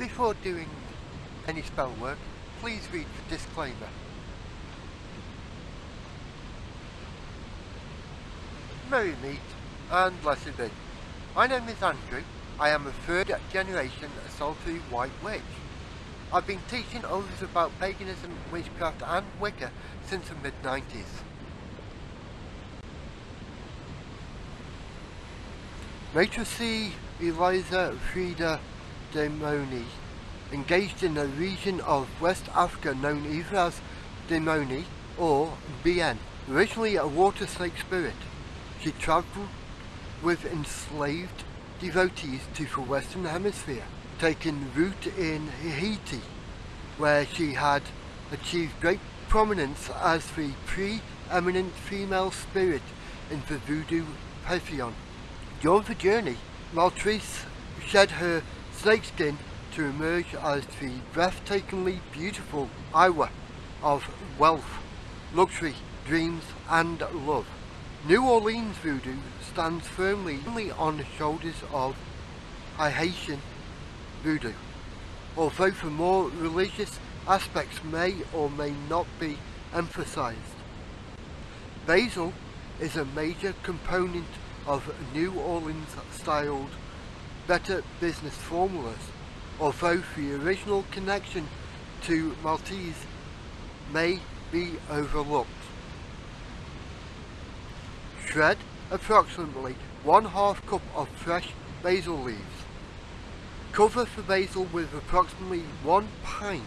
Before doing any spell work, please read the disclaimer. Merry meet and blessed be. My name is Andrew. I am a third generation Solitary White Witch. I've been teaching others about paganism, witchcraft and Wicca since the mid 90s. Maîtresse Erzulie Freda Dahomey engaged in a region of West Africa known either as Dahomey or Benin, originally a water snake spirit. She travelled with enslaved devotees to the Western Hemisphere, taking root in Haiti, where she had achieved great prominence as the pre-eminent female spirit in the voodoo pantheon. During the journey, Maîtresse shed her snakeskin to emerge as the breathtakingly beautiful lwa of wealth, luxury, dreams and love. New Orleans voodoo stands firmly on the shoulders of Haitian voodoo, although the more religious aspects may or may not be emphasized. Basil is a major component of New Orleans styled better business formulas, although the original connection to Maltese may be overlooked. Shred approximately one half cup of fresh basil leaves. Cover the basil with approximately one pint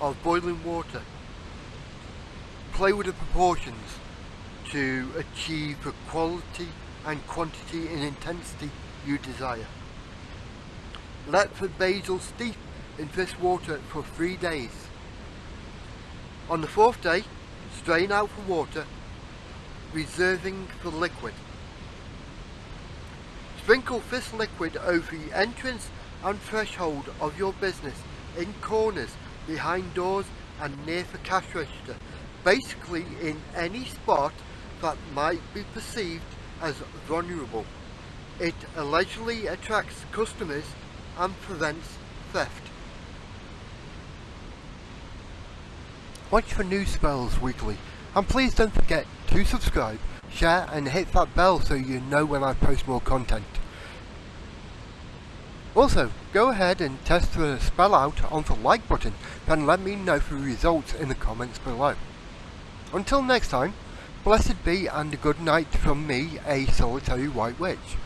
of boiling water. Play with the proportions to achieve the quality and quantity and intensity you desire. Let the basil steep in this water for three days. On the fourth day, strain out the water reserving the liquid. Sprinkle this liquid over the entrance and threshold of your business, in corners, behind doors and near the cash register, basically in any spot that might be perceived as vulnerable. It allegedly attracts customers and prevents theft. Watch for new spells weekly and please don't forget to subscribe, share and hit that bell so you know when I post more content. Also, go ahead and test the spell out on the like button and let me know the results in the comments below. Until next time, blessed be and good night from me, a solitary white witch.